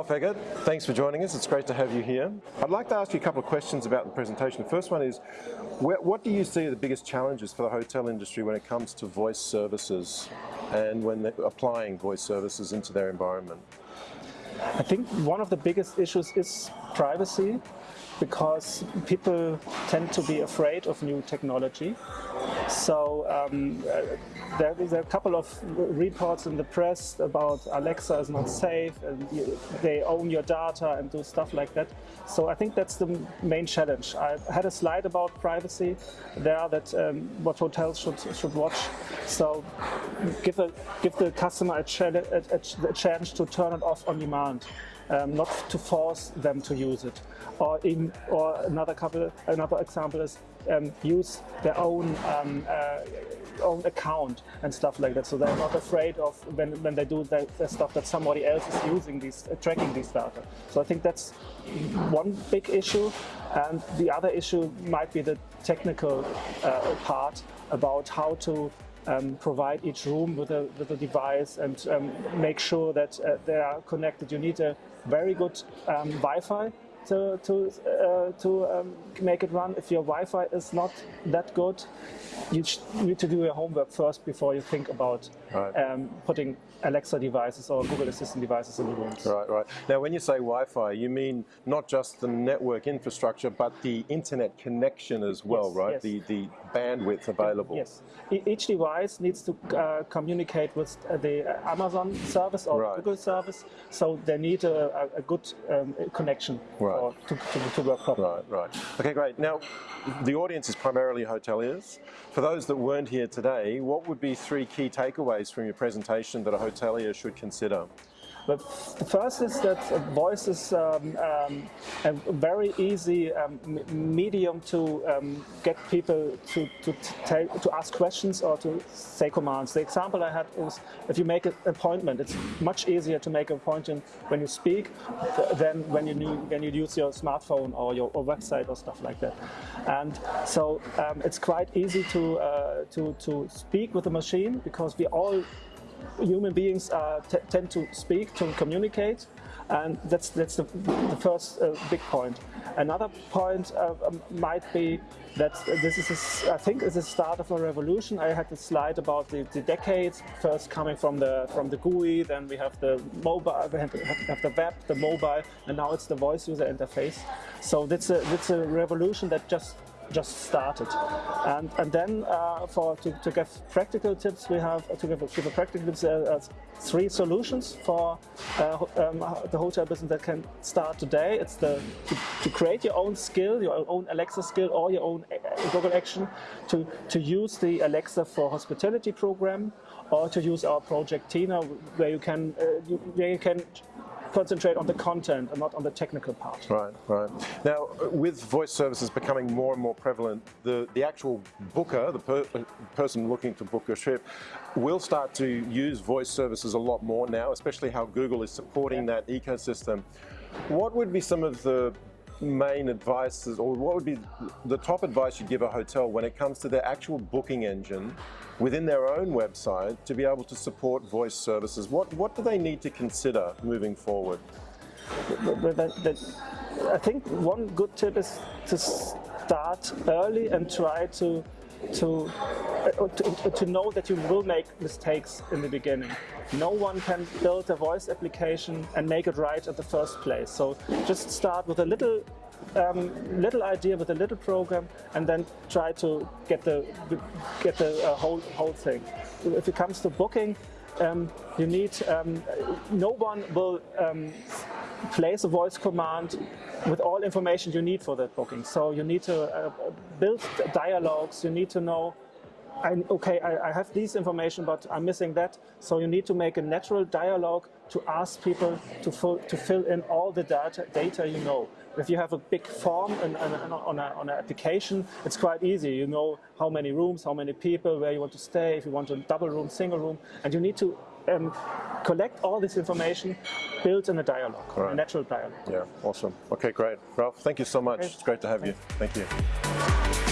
Ralph Eggert, thanks for joining us. It's great to have you here. I'd like to ask you a couple of questions about the presentation. The first one is, what do you see are the biggest challenges for the hotel industry when it comes to voice services and when they're applying voice services into their environment? I think one of the biggest issues is privacy because people tend to be afraid of new technology. So um, there, there, are a couple of reports in the press about Alexa is not safe and you, they own your data and do stuff like that. So I think that's the main challenge. I had a slide about privacy there that um, what hotels should should watch. So give a give the customer a, a, a, a chance to turn it off on demand um, not to force them to use it. Or, in, or another couple, another example is um, use their own um, uh, own account and stuff like that. So they're not afraid of when, when they do the, stuff that somebody else is using these, uh, tracking these data. So I think that's one big issue. And the other issue might be the technical uh, part about how to um, provide each room with a, with a device and um, make sure that uh, they are connected. You need a very good um, Wi-Fi to, to, uh, to um, make it run. If your Wi-Fi is not that good, you need to do your homework first before you think about right. um, putting Alexa devices or Google Assistant devices in the rooms. Right, right. Now, when you say Wi-Fi, you mean not just the network infrastructure, but the internet connection as well, yes, right? Yes. The, the bandwidth available. Yes. Each device needs to uh, communicate with uh, the Amazon service or right. Google service, so they need a, a good um, connection right. to, to, to, work properly. Right, right. Okay, great. Now, the audience is primarily hoteliers. For those that weren't here today, what would be three key takeaways from your presentation that a hotelier should consider? But the first is that voice is um, um, a very easy um, medium to um, get people to, to, to ask questions or to say commands. The example I had was if you make an appointment, it's much easier to make an appointment when you speak than when you, when you use your smartphone or your or website or stuff like that. And so um, it's quite easy to, uh, to, to speak with a machine because we all human beings uh, tend to speak, to communicate, and that's that's the, the first uh, big point. Another point uh, um, might be that this is, a, I think, is the start of a revolution. I had a slide about the, the, decades, first coming from the from the GUI, then we have the mobile, we have, have the web, the mobile, and now it's the voice user interface. So that's a that's a revolution that just just started. And, and then uh, for to, to give practical tips, we have to give, give a practical tips, uh, uh, three solutions for uh, um, the hotel business that can start today. It's the to, to, create your own skill, your own Alexa skill or your own uh, Google Action to, to use the Alexa for hospitality program or to use our project Tina where you can, uh, you, where you can concentrate on the content and not on the technical part. Right, right. Now, with voice services becoming more and more prevalent, the, the actual booker, the per, uh, person looking to book a trip, will start to use voice services a lot more now, especially how Google is supporting that ecosystem. What would be some of the main advice, is, or what would be the top advice you'd give a hotel when it comes to their actual booking engine within their own website to be able to support voice services? What, what do they need to consider moving forward? I think one good tip is to start early and try to to, uh, to, to know that you will make mistakes in the beginning. No one can build a voice application and make it right at the first place. So just start with a little um, little idea with a little program and then try to get the get the uh, whole whole thing. If it comes to booking, um, you need um, no one will um, place a voice command with all information you need for that booking. So you need to uh, build dialogues. You need to know I, okay, I, I, have this information, but I'm missing that. So you need to make a natural dialogue to ask people to fill, to fill in all the data, data you know. If you have a big form and, on, a, on an application, it's quite easy. You know how many rooms, how many people, where you want to stay, if you want a double room, single room, and you need to um, collect all this information, build in a dialogue, right. a natural dialogue. Yeah, awesome. Okay, great. Ralph, thank you so much. Great. It's great to have you. Thank you.